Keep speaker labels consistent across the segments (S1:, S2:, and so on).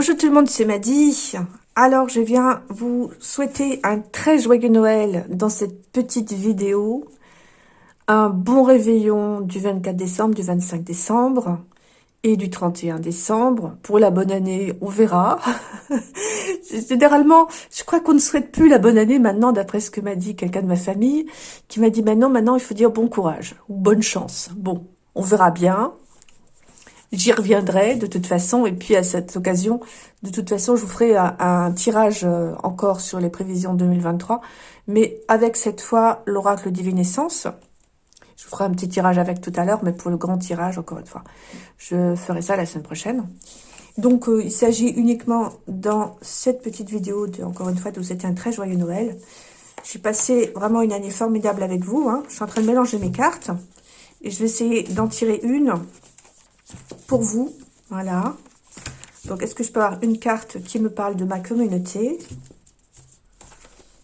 S1: le monde, c'est Maddy. Alors, je viens vous souhaiter un très joyeux Noël dans cette petite vidéo. Un bon réveillon du 24 décembre, du 25 décembre et du 31 décembre. Pour la bonne année, on verra. Généralement, je crois qu'on ne souhaite plus la bonne année maintenant, d'après ce que m'a dit quelqu'un de ma famille, qui m'a dit maintenant, maintenant, il faut dire bon courage ou bonne chance. Bon, on verra bien. J'y reviendrai de toute façon. Et puis, à cette occasion, de toute façon, je vous ferai un, tirage euh, encore sur les prévisions 2023. Mais avec cette fois, l'oracle divinescence. Je vous ferai un petit tirage avec tout à l'heure, mais pour le grand tirage, encore une fois. Je ferai ça la semaine prochaine. Donc, euh, il s'agit uniquement dans cette petite vidéo, de, encore une fois, de vous souhaiter un très joyeux Noël. J'ai passé vraiment une année formidable avec vous. Hein. Je suis en train de mélanger mes cartes. Et je vais essayer d'en tirer une pour vous. Voilà. Donc, est-ce que je peux avoir une carte qui me parle de ma communauté?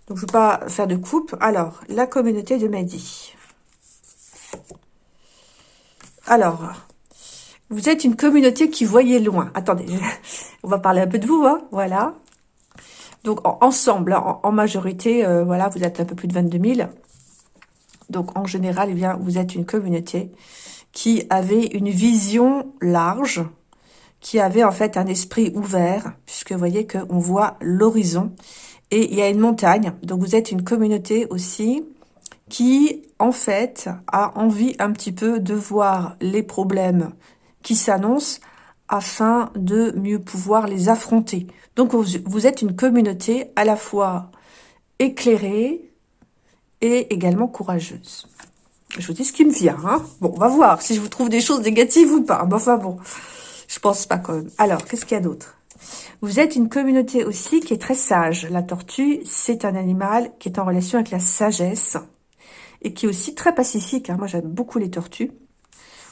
S1: Donc, je ne veux pas faire de coupe. Alors, la communauté de Mehdi. Alors, vous êtes une communauté qui voyait loin. Attendez, on va parler un peu de vous, hein voilà. Donc, ensemble, en, majorité, euh, voilà, vous êtes un peu plus de 22 000. Donc, en général, eh bien, vous êtes une communauté qui avait une vision large, qui avait en fait un esprit ouvert, puisque vous voyez qu'on voit l'horizon, et il y a une montagne. Donc vous êtes une communauté aussi qui, en fait, a envie un petit peu de voir les problèmes qui s'annoncent afin de mieux pouvoir les affronter. Donc vous êtes une communauté à la fois éclairée et également courageuse. Je vous dis ce qui me vient. Hein. Bon, on va voir si je vous trouve des choses négatives ou pas. Mais enfin bon, je pense pas quand même. Alors, qu'est-ce qu'il y a d'autre? Vous êtes une communauté aussi qui est très sage. La tortue, c'est un animal qui est en relation avec la sagesse et qui est aussi très pacifique. Hein. Moi, j'aime beaucoup les tortues.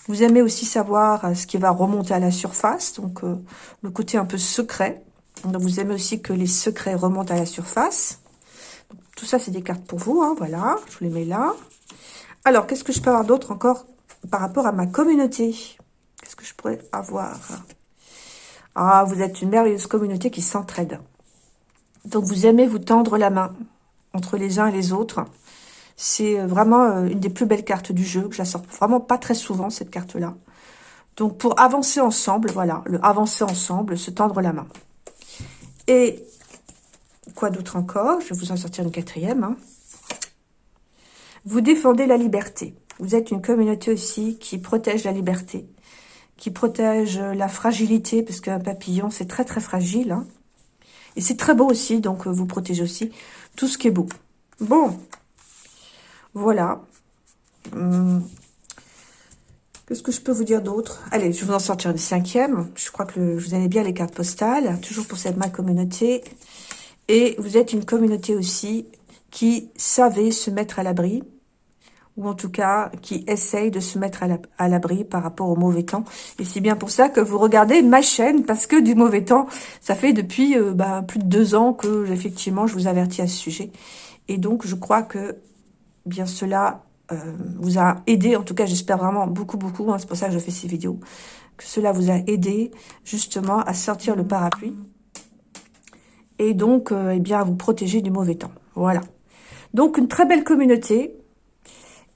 S1: Vous aimez aussi savoir euh, ce qui va remonter à la surface, donc euh, le côté un peu secret. Donc, vous aimez aussi que les secrets remontent à la surface. tout ça, c'est des cartes pour vous. Hein, voilà, je vous les mets là. Alors, qu'est-ce que je peux avoir d'autre encore par rapport à ma communauté? Qu'est-ce que je pourrais avoir? Ah, vous êtes une merveilleuse communauté qui s'entraide. Donc, vous aimez vous tendre la main entre les uns et les autres. C'est euh, vraiment euh, une des plus belles cartes du jeu, que je la sors vraiment pas très souvent, cette carte-là. Donc, pour avancer ensemble, voilà, le avancer ensemble, se tendre la main. Et quoi d'autre encore? Je vais vous en sortir une quatrième. Hein. Vous défendez la liberté. Vous êtes une communauté aussi qui protège la liberté, qui protège la fragilité, parce qu'un papillon, c'est très très fragile. Hein. Et c'est très beau aussi, donc euh, vous protégez aussi tout ce qui est beau. Bon, voilà. Hum. Qu'est-ce que je peux vous dire d'autre? Allez, je vais vous en sortir une cinquième. Je crois que je vous aimez bien les cartes postales, toujours pour cette ma communauté. Et vous êtes une communauté aussi qui savait se mettre à l'abri, ou en tout cas qui essaye de se mettre à l'abri par rapport au mauvais temps. Et c'est bien pour ça que vous regardez ma chaîne, parce que du mauvais temps, ça fait depuis euh, bah, plus de deux ans que effectivement je vous avertis à ce sujet. Et donc je crois que bien cela euh, vous a aidé, en tout cas j'espère vraiment beaucoup beaucoup, hein, c'est pour ça que je fais ces vidéos, que cela vous a aidé justement à sortir le parapluie et donc euh, eh bien à vous protéger du mauvais temps. Voilà. Donc une très belle communauté,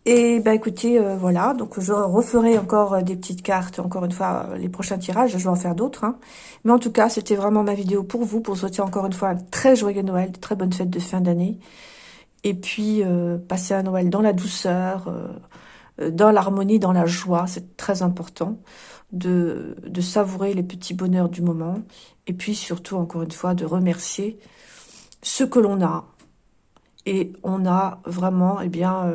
S1: et bah écoutez, euh, voilà, donc je referai encore euh, des petites cartes, encore une fois, euh, les prochains tirages, je vais en faire d'autres. Hein. Mais en tout cas, c'était vraiment ma vidéo pour vous, pour souhaiter encore une fois un très joyeux Noël, de très bonnes fêtes de fin d'année. Et puis, passer un Noël dans la douceur, dans l'harmonie, dans la joie, c'est très important de, de savourer les petits bonheurs du moment. Et puis surtout, encore une fois, de remercier ce que l'on a. Et on a vraiment, eh bien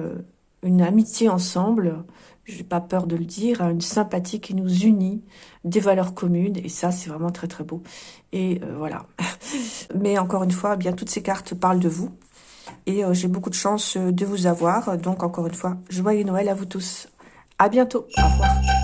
S1: une amitié ensemble, j'ai pas peur de le dire, une sympathie qui nous unit, des valeurs communes, et ça, c'est vraiment très très beau. Et euh, voilà. Mais encore une fois, eh bien toutes ces cartes parlent de vous, et euh, j'ai beaucoup de chance euh, de vous avoir. Donc encore une fois, joyeux Noël à vous tous. À bientôt. Au revoir.